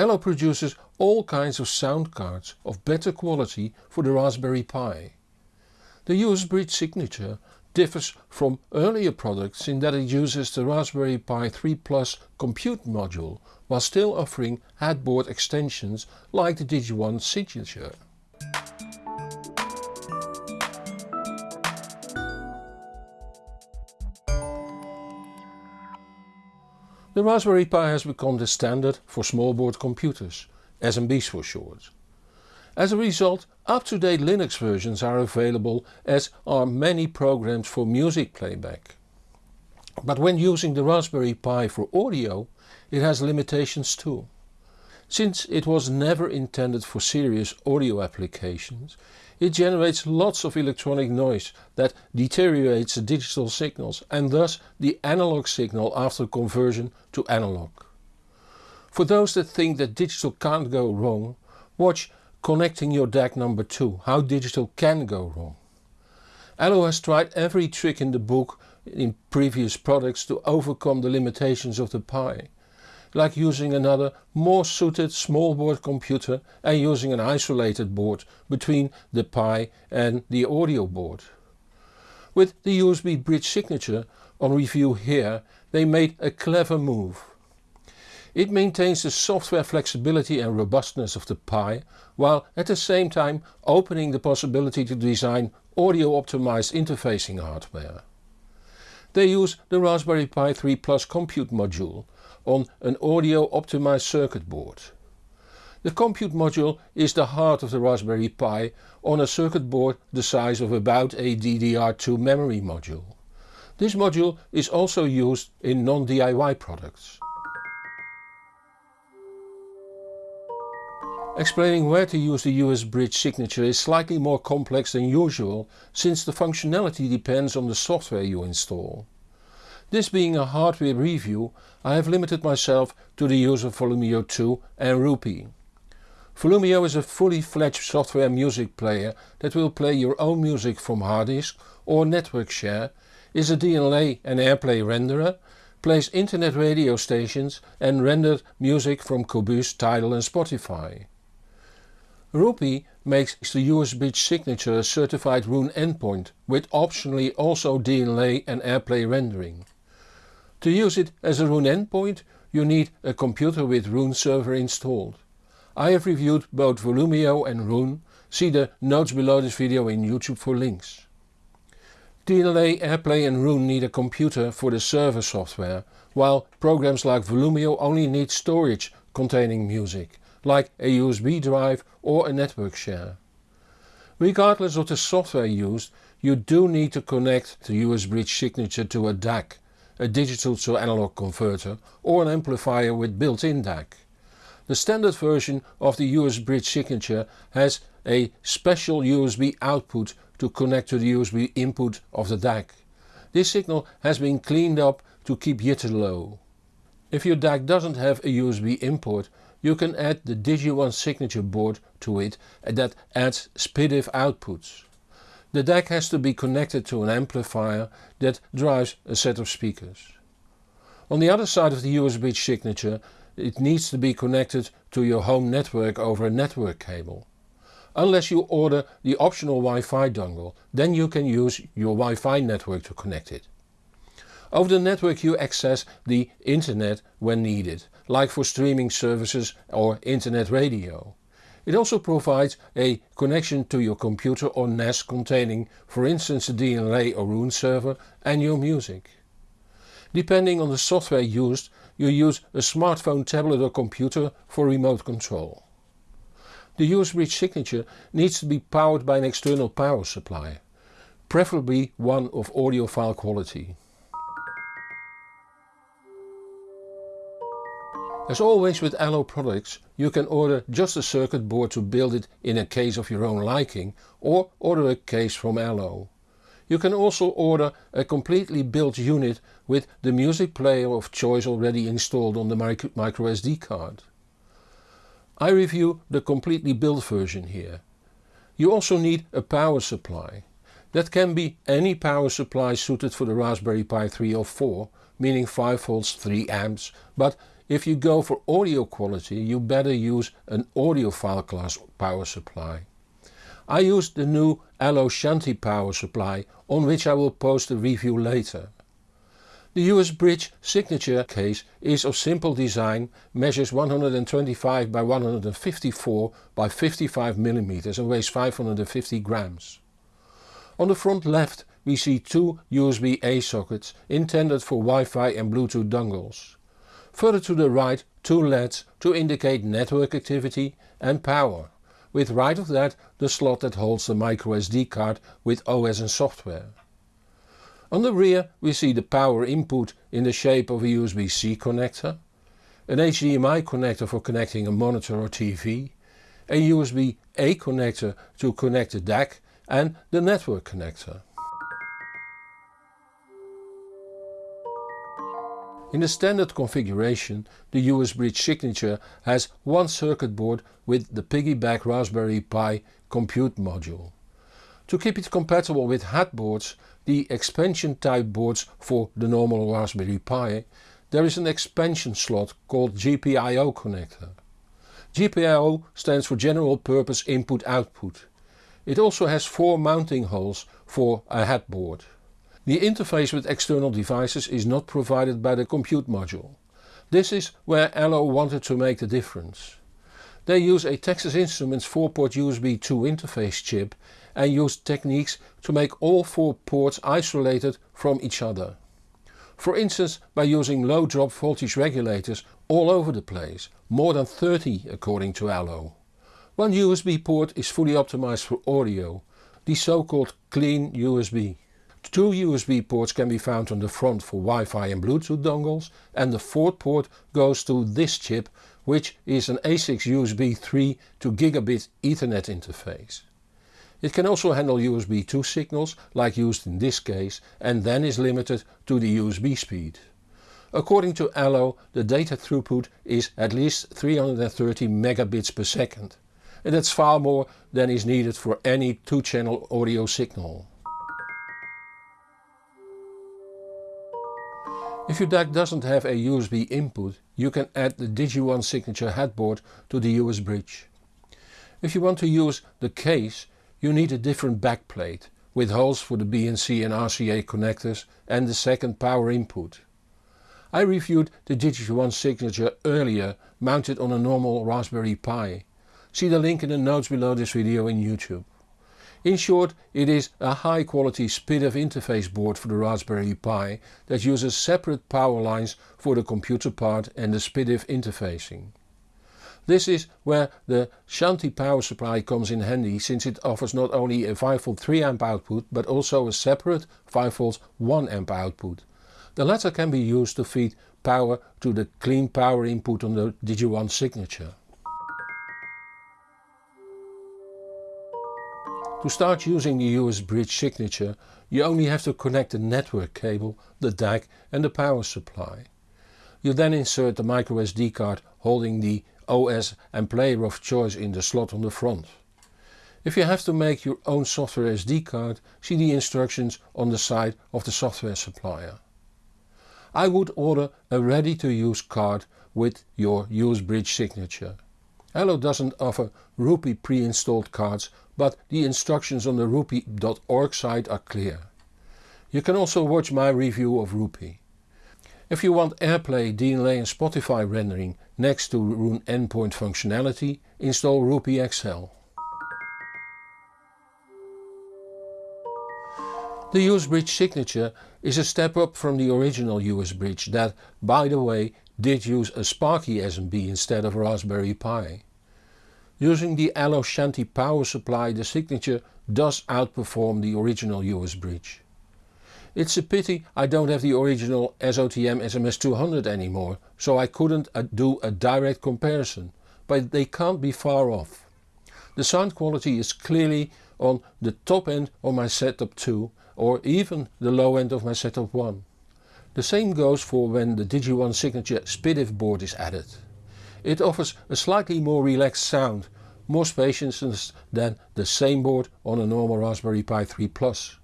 Allo produces all kinds of sound cards of better quality for the Raspberry Pi. The US Bridge signature differs from earlier products in that it uses the Raspberry Pi 3 Plus compute module while still offering HAT board extensions like the Digi1 signature. The Raspberry Pi has become the standard for small board computers, SBCs for short. As a result, up-to-date Linux versions are available as are many programs for music playback. But when using the Raspberry Pi for audio, it has limitations too. Since it was never intended for serious audio applications, it generates lots of electronic noise that deteriorates the digital signals and thus the analog signal after conversion to analog. For those that think that digital can't go wrong, watch Connecting your DAC number 2, how digital can go wrong. Allo has tried every trick in the book in previous products to overcome the limitations of the Pi, like using another more suited small board computer and using an isolated board between the Pi and the audio board. With the USB bridge signature on review here they made a clever move. It maintains the software flexibility and robustness of the Pi, while at the same time opening the possibility to design audio optimized interfacing hardware. They use the Raspberry Pi 3 Plus compute module on an audio optimized circuit board. The compute module is the heart of the Raspberry Pi on a circuit board the size of about a DDR2 memory module. This module is also used in non-DIY products. Explaining where to use the US Bridge signature is slightly more complex than usual since the functionality depends on the software you install. This being a hardware review I have limited myself to the use of Volumio 2 and RoPieee. Volumio is a fully fledged software music player that will play your own music from hard disk or network share, is a DLNA and AirPlay renderer, plays internet radio stations and rendered music from Qobuz, Tidal and Spotify. RoPieee makes the USB signature a certified Roon endpoint with optionally also DLNA and AirPlay rendering. To use it as a Roon endpoint you need a computer with Roon server installed. I have reviewed both Volumio and Roon, see the notes below this video in YouTube for links. DLNA, AirPlay and Roon need a computer for the server software, while programs like Volumio only need storage containing music like a USB drive or a network share. Regardless of the software used, you do need to connect the USB signature to a DAC, a digital to analog converter or an amplifier with built-in DAC. The standard version of the US Bridge signature has a special USB output to connect to the USB input of the DAC. This signal has been cleaned up to keep jitter low. If your DAC doesn't have a USB import you can add the Digi1 signature board to it that adds SPDIF outputs. The DAC has to be connected to an amplifier that drives a set of speakers. On the other side of the USB signature it needs to be connected to your home network over a network cable. Unless you order the optional Wi-Fi dongle, then you can use your Wi-Fi network to connect it. Over the network you access the internet when needed, like for streaming services or internet radio. It also provides a connection to your computer or NAS containing for instance a DLNA or Roon server and your music. Depending on the software used you use a smartphone, tablet or computer for remote control. The USB signature needs to be powered by an external power supply, preferably one of audiophile quality. As always with Allo products you can order just a circuit board to build it in a case of your own liking or order a case from Allo. You can also order a completely built unit with the music player of choice already installed on the microSD card. I review the completely built version here. You also need a power supply. That can be any power supply suited for the Raspberry Pi 3 or 4, meaning 5 volts 3 amps, but if you go for audio quality you better use an audiophile class power supply. I used the new Allo Shanti power supply on which I will post a review later. The US Bridge signature case is of simple design, measures 125 by 154 by 55 mm and weighs 550 grams. On the front left we see two USB-A sockets intended for Wi-Fi and Bluetooth dongles. Further to the right two LEDs to indicate network activity and power, with right of that the slot that holds the microSD card with OS and software. On the rear we see the power input in the shape of a USB-C connector, an HDMI connector for connecting a monitor or TV, a USB-A connector to connect the DAC and the network connector. In the standard configuration the US Bridge Signature has one circuit board with the piggyback Raspberry Pi compute module. To keep it compatible with HAT boards, the expansion type boards for the normal Raspberry Pi, there is an expansion slot called GPIO connector. GPIO stands for General Purpose Input Output. It also has four mounting holes for a HAT board. The interface with external devices is not provided by the compute module. This is where Allo wanted to make the difference. They use a Texas Instruments 4-port USB 2 interface chip and use techniques to make all four ports isolated from each other. For instance by using low drop voltage regulators all over the place, more than 30 according to Allo. One USB port is fully optimized for audio, the so-called clean USB. Two USB ports can be found on the front for Wi-Fi and Bluetooth dongles and the fourth port goes to this chip which is an ASIX USB 3 to gigabit Ethernet interface. It can also handle USB 2 signals like used in this case and then is limited to the USB speed. According to Allo the data throughput is at least 330 megabits per second and that's far more than is needed for any 2 channel audio signal. If your DAC doesn't have a USB input you can add the Digi1 signature HAT board to the US bridge. If you want to use the case you need a different backplate with holes for the BNC and RCA connectors and the second power input. I reviewed the Digi1 signature earlier mounted on a normal Raspberry Pi. See the link in the notes below this video in YouTube. In short it is a high quality SPDIF interface board for the Raspberry Pi that uses separate power lines for the computer part and the SPDIF interfacing. This is where the Shanti power supply comes in handy since it offers not only a 5V 3A output but also a separate 5V 1A output. The latter can be used to feed power to the clean power input on the Digi1 signature. To start using the US bridge signature you only have to connect the network cable, the DAC and the power supply. You then insert the microSD card holding the OS and player of choice in the slot on the front. If you have to make your own software SD card, see the instructions on the side of the software supplier. I would order a ready to use card with your US Bridge signature. Allo doesn't offer RoPieee pre-installed cards but the instructions on the ropieee.org site are clear. You can also watch my review of RoPieee. If you want AirPlay, DLNA and Spotify rendering next to Roon endpoint functionality, install RoPieee XL. The US Bridge signature is a step up from the original US Bridge that, by the way, did use a Sparky SBC instead of Raspberry Pi. Using the Allo Shanti power supply the signature does outperform the original US Bridge. It's a pity I don't have the original SOTM SMS200 anymore, so I couldn't uh, do a direct comparison, but they can't be far off. The sound quality is clearly on the top end of my setup 2 or even the low end of my setup 1. The same goes for when the Digi1 Signature SPDIF board is added. It offers a slightly more relaxed sound, more spaciousness than the same board on a normal Raspberry Pi 3 Plus.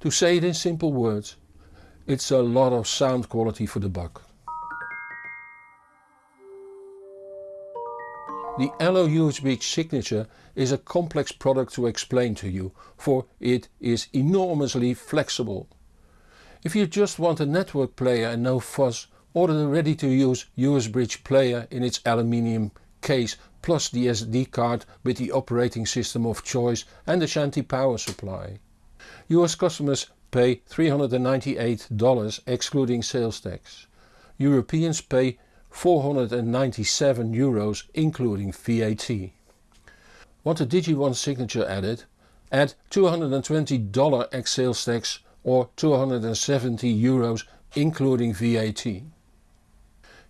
To say it in simple words, it's a lot of sound quality for the buck. The Allo USB signature is a complex product to explain to you, for it is enormously flexible. If you just want a network player and no fuss, order the ready to use US Bridge player in its aluminium case plus the SD card with the operating system of choice and the Shanti power supply. US customers pay $398 excluding sales tax. Europeans pay 497 euros including VAT. Want a DigiOne signature added? Add $220 ex sales tax or 270 euros including VAT.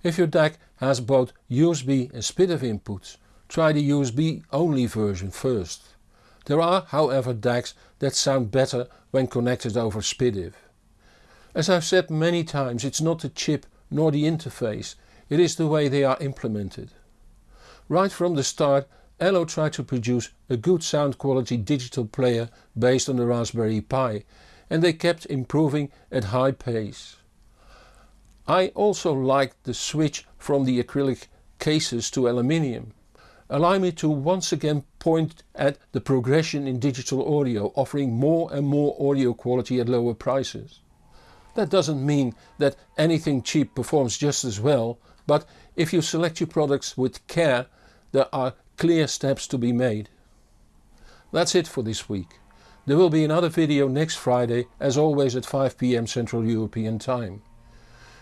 If your DAC has both USB and SPDIF inputs, try the USB only version first. There are however DACs that sound better when connected over SPDIF. As I've said many times it's not the chip nor the interface, it is the way they are implemented. Right from the start Allo tried to produce a good sound quality digital player based on the Raspberry Pi and they kept improving at high pace. I also liked the switch from the acrylic cases to aluminium. Allow me to once again point at the progression in digital audio offering more and more audio quality at lower prices. That doesn't mean that anything cheap performs just as well, but if you select your products with care there are clear steps to be made. That's it for this week. There will be another video next Friday as always at 5pm Central European Time.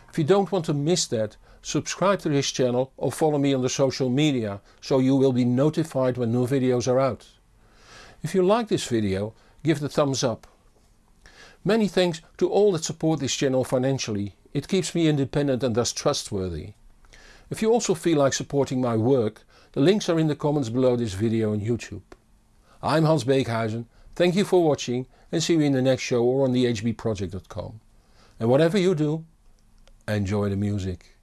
If you don't want to miss that, subscribe to this channel or follow me on the social media so you will be notified when new videos are out. If you like this video, give the thumbs up. Many thanks to all that support this channel financially, it keeps me independent and thus trustworthy. If you also feel like supporting my work, the links are in the comments below this video on YouTube. I'm Hans Beekhuyzen Thank you for watching and see you in the next show or on thehbproject.com. And whatever you do, enjoy the music.